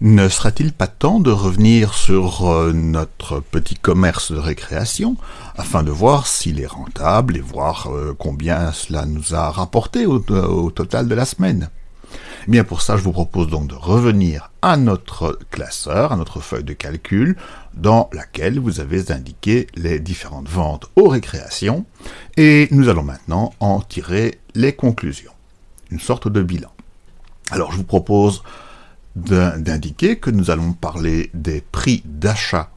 Ne sera-t-il pas temps de revenir sur euh, notre petit commerce de récréation afin de voir s'il est rentable et voir euh, combien cela nous a rapporté au, au total de la semaine? Eh Bien pour ça, je vous propose donc de revenir à notre classeur, à notre feuille de calcul, dans laquelle vous avez indiqué les différentes ventes aux récréations, et nous allons maintenant en tirer les conclusions, une sorte de bilan. Alors je vous propose d'indiquer que nous allons parler des prix d'achat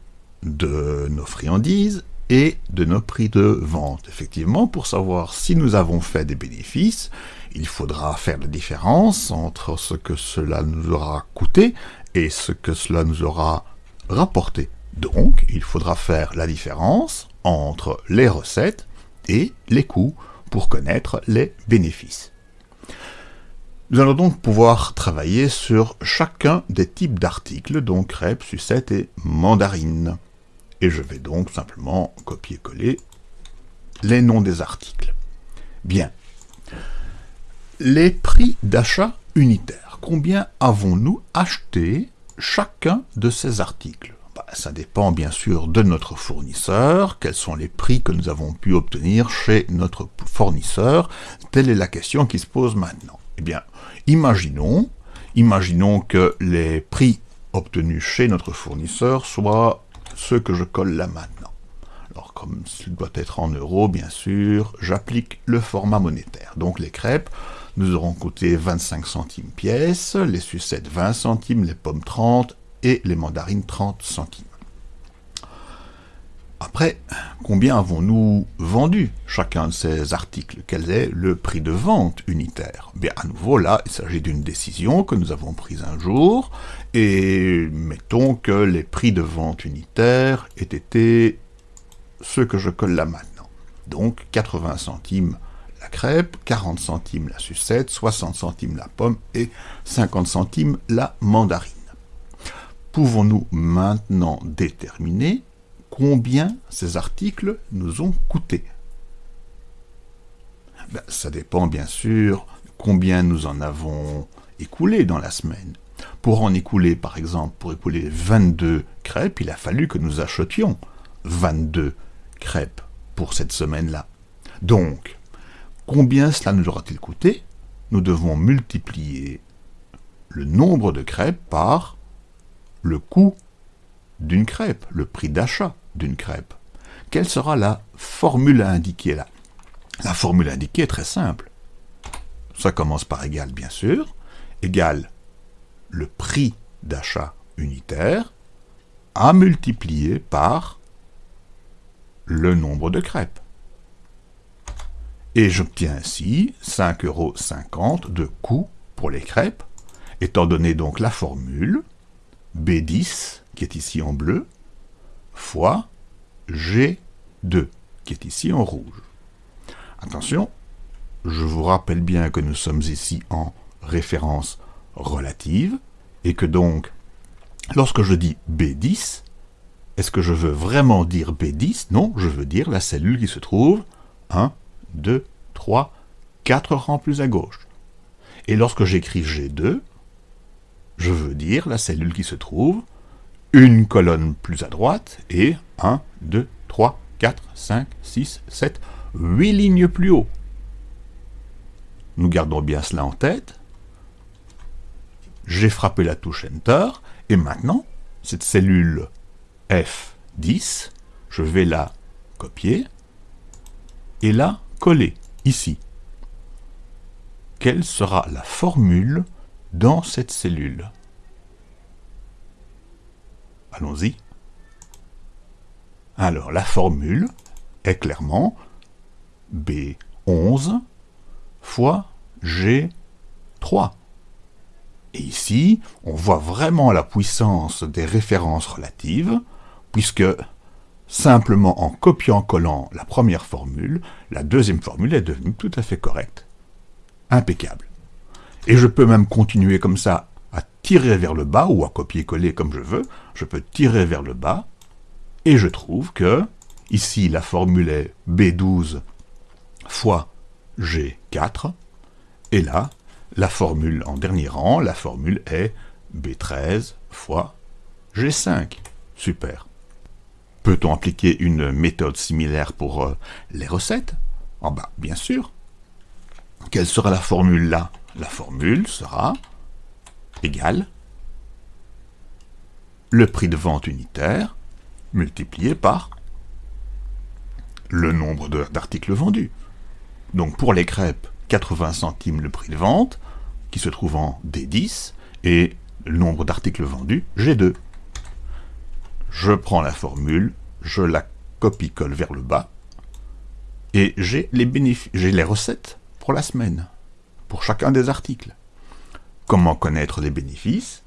de nos friandises et de nos prix de vente. Effectivement, pour savoir si nous avons fait des bénéfices, il faudra faire la différence entre ce que cela nous aura coûté et ce que cela nous aura rapporté. Donc, il faudra faire la différence entre les recettes et les coûts pour connaître les bénéfices. Nous allons donc pouvoir travailler sur chacun des types d'articles, donc crêpes, sucettes et mandarines. Et je vais donc simplement copier-coller les noms des articles. Bien. Les prix d'achat unitaires. Combien avons-nous acheté chacun de ces articles? Bah, Ça dépend bien sûr de notre fournisseur, quels sont les prix que nous avons pu obtenir chez notre fournisseur? Telle est la question qui se pose maintenant. Eh bien, imaginons, imaginons que les prix obtenus chez notre fournisseur soient ceux que je colle là maintenant. Alors, comme il doit être en euros, bien sûr, j'applique le format monétaire. Donc, les crêpes nous auront coûté 25 centimes pièce, les sucettes 20 centimes, les pommes 30 et les mandarines 30 centimes. Après, combien avons-nous vendu chacun de ces articles? Quel est le prix de vente unitaire? Bien, à nouveau, là, il s'agit d'une décision que nous avons prise un jour, et mettons que les prix de vente unitaires aient été ceux que je colle là maintenant. Donc, 80 centimes la crêpe, 40 centimes la sucette, 60 centimes la pomme et 50 centimes la mandarine. Pouvons-nous maintenant déterminer combien ces articles nous ont coûté. Ben, ça dépend bien sûr combien nous en avons écoulé dans la semaine. Pour en écouler, par exemple, pour écouler 22 crêpes, il a fallu que nous achetions 22 crêpes pour cette semaine-là. Donc, combien cela nous aura-t-il coûté? Nous devons multiplier le nombre de crêpes par le coût d'une crêpe, le prix d'achat d'une crêpe. Quelle sera la formule à indiquer là? La formule indiquée est très simple. Ça commence par égal, bien sûr, égal le prix d'achat unitaire à multiplier par le nombre de crêpes. Et j'obtiens ainsi 5,50 euros de coût pour les crêpes, étant donné donc la formule B10, qui est ici en bleu, fois G2, qui est ici en rouge. Attention, je vous rappelle bien que nous sommes ici en référence relative, et que donc, lorsque je dis B10, est-ce que je veux vraiment dire B10 Non, je veux dire la cellule qui se trouve 1, 2, 3, 4 rangs plus à gauche. Et lorsque j'écris G2, je veux dire la cellule qui se trouve une colonne plus à droite et 1, 2, 3, 4, 5, 6, 7, 8 lignes plus haut. Nous gardons bien cela en tête. J'ai frappé la touche Enter, et maintenant, cette cellule F10, je vais la copier, et la coller, ici. Quelle sera la formule dans cette cellule? Allons-y. Alors, la formule est clairement B11 fois G3. Et ici, on voit vraiment la puissance des références relatives, puisque simplement en copiant-collant la première formule, la deuxième formule est devenue tout à fait correcte. Impeccable. Et je peux même continuer comme ça à tirer vers le bas, ou à copier-coller comme je veux, je peux tirer vers le bas, et je trouve que, ici la formule est B12 fois G4, et là, la formule en dernier rang, la formule est B13 fois G5. Super. Peut-on appliquer une méthode similaire pour euh, les recettes? Ah bah, bien sûr. Quelle sera la formule là? La formule sera égal le prix de vente unitaire multiplié par le nombre d'articles vendus. Donc pour les crêpes, 80 centimes le prix de vente, qui se trouve en D10, et le nombre d'articles vendus, G2. Je prends la formule, je la copie-colle vers le bas, et j'ai les, les recettes pour la semaine, pour chacun des articles. Comment connaître les bénéfices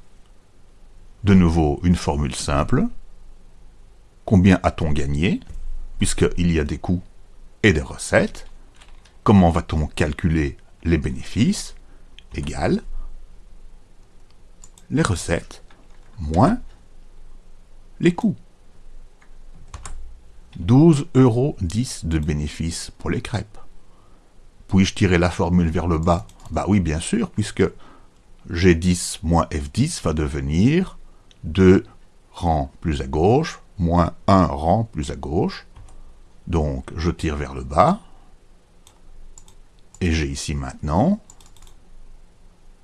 De nouveau, une formule simple. Combien a-t-on gagné? Puisqu'il y a des coûts et des recettes. Comment va-t-on calculer les bénéfices? Égal les recettes moins les coûts. 12,10 euros de bénéfices pour les crêpes. Puis-je tirer la formule vers le bas? Bah oui, bien sûr, puisque G10 moins F10 va devenir 2 rangs plus à gauche, moins 1 rang plus à gauche. Donc, je tire vers le bas. Et j'ai ici maintenant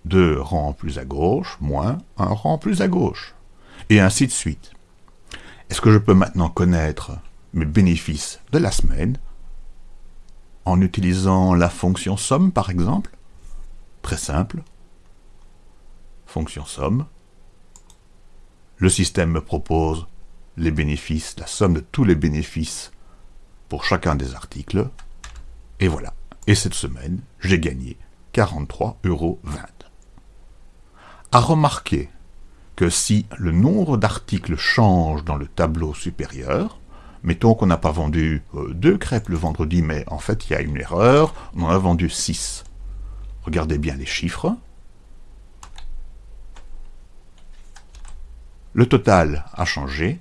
2 rangs plus à gauche, moins 1 rang plus à gauche. Et ainsi de suite. Est-ce que je peux maintenant connaître mes bénéfices de la semaine en utilisant la fonction somme par exemple? Très simple. Fonction somme. Le système me propose les bénéfices, la somme de tous les bénéfices pour chacun des articles. Et voilà. Et cette semaine, j'ai gagné 43,20 euros. À remarquer que si le nombre d'articles change dans le tableau supérieur, mettons qu'on n'a pas vendu euh, deux crêpes le vendredi, mais en fait il y a une erreur, on en a vendu 6. Regardez bien les chiffres. Le total a changé,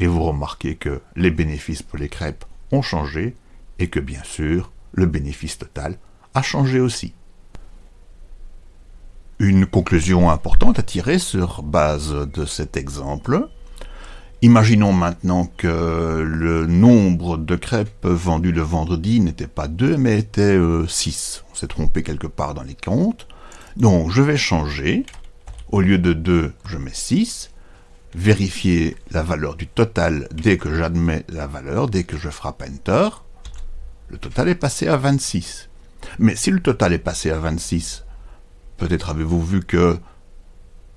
et vous remarquez que les bénéfices pour les crêpes ont changé, et que bien sûr, le bénéfice total a changé aussi. Une conclusion importante à tirer sur base de cet exemple. Imaginons maintenant que le nombre de crêpes vendues le vendredi n'était pas 2 mais était 6. On s'est trompé quelque part dans les comptes. Donc je vais changer. Au lieu de 2, je mets 6. Vérifier la valeur du total dès que j'admets la valeur, dès que je frappe Enter. Le total est passé à 26. Mais si le total est passé à 26, peut-être avez-vous vu que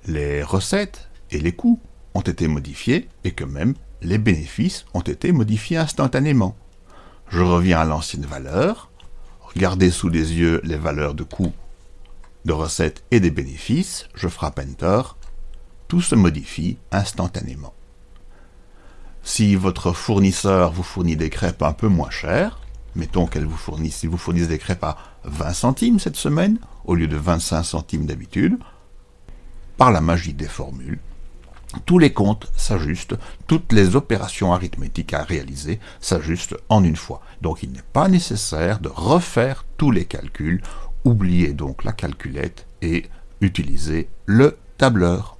les recettes et les coûts ont été modifiés et que même les bénéfices ont été modifiés instantanément. Je reviens à l'ancienne valeur, regardez sous les yeux les valeurs de coûts, de recettes et des bénéfices, je frappe Enter, tout se modifie instantanément. Si votre fournisseur vous fournit des crêpes un peu moins chères, mettons qu'elle vous fournisse, si vous des crêpes à 20 centimes cette semaine, au lieu de 25 centimes d'habitude, par la magie des formules, tous les comptes s'ajustent, toutes les opérations arithmétiques à réaliser s'ajustent en une fois. Donc il n'est pas nécessaire de refaire tous les calculs, oubliez donc la calculette et utilisez le tableur.